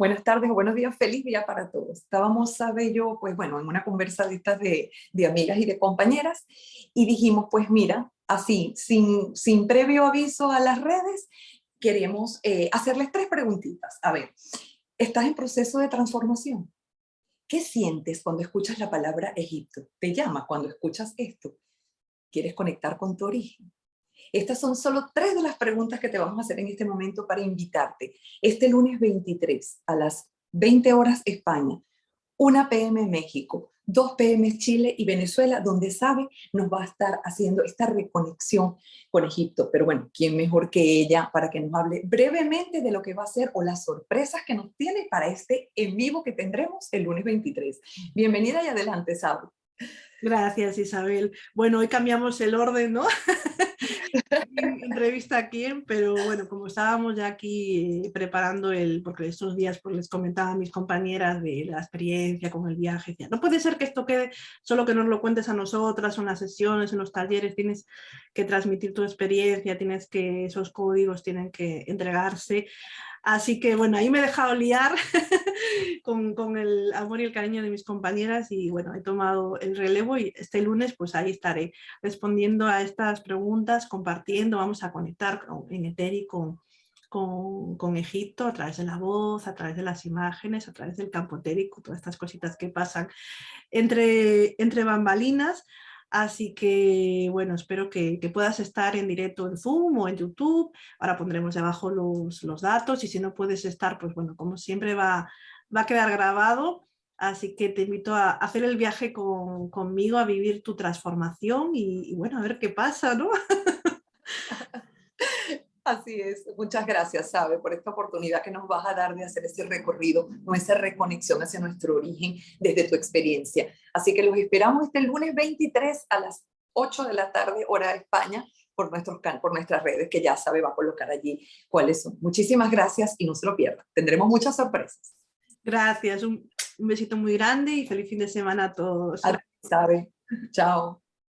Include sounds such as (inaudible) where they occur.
Buenas tardes o buenos días, feliz día para todos. Estábamos, sabe yo, pues bueno, en una conversa de estas de, de amigas y de compañeras y dijimos, pues mira, así, sin, sin previo aviso a las redes, queremos eh, hacerles tres preguntitas. A ver, ¿estás en proceso de transformación? ¿Qué sientes cuando escuchas la palabra Egipto? ¿Te llama cuando escuchas esto? ¿Quieres conectar con tu origen? Estas son solo tres de las preguntas que te vamos a hacer en este momento para invitarte. Este lunes 23 a las 20 horas España, 1 pm México, 2 pm Chile y Venezuela, donde sabe nos va a estar haciendo esta reconexión con Egipto. Pero bueno, ¿quién mejor que ella para que nos hable brevemente de lo que va a ser o las sorpresas que nos tiene para este en vivo que tendremos el lunes 23? Bienvenida y adelante, Sabe. Gracias, Isabel. Bueno, hoy cambiamos el orden, ¿no? (laughs) entrevista a quién, pero bueno, como estábamos ya aquí eh, preparando el, porque estos días pues, les comentaba a mis compañeras de la experiencia con el viaje, decía, no puede ser que esto quede solo que nos lo cuentes a nosotras, en las sesiones, en los talleres, tienes que transmitir tu experiencia, tienes que, esos códigos tienen que entregarse Así que bueno, ahí me he dejado liar (laughs) con, el amor y el cariño de mis compañeras y bueno, he tomado el relevo y este lunes pues ahí estaré respondiendo a estas preguntas, compartiendo, vamos a conectar en Eteri con, con, Egipto a través de la voz, a través de las imágenes, a través del campo etérico, todas estas cositas que pasan entre, entre bambalinas. Así que, bueno, espero que, puedas estar en directo en Zoom o en YouTube. Ahora pondremos debajo los, los, datos y si no puedes estar, pues bueno, como siempre va, va a quedar grabado. Así que te invito a hacer el viaje con, conmigo, a vivir tu transformación y, y bueno, a ver qué pasa, ¿no? (laughs) Así es, muchas gracias, Sabe, por esta oportunidad que nos vas a dar de hacer ese recorrido, esa reconexión hacia nuestro origen desde tu experiencia. Así que los esperamos este lunes 23 a las 8 de la tarde, hora de España, por, nuestros, por nuestras redes, que ya Sabe va a colocar allí cuáles son. Muchísimas gracias y no se lo pierdan. Tendremos muchas sorpresas. Gracias, un, besito muy grande y feliz fin de semana a todos. Sabe, chao.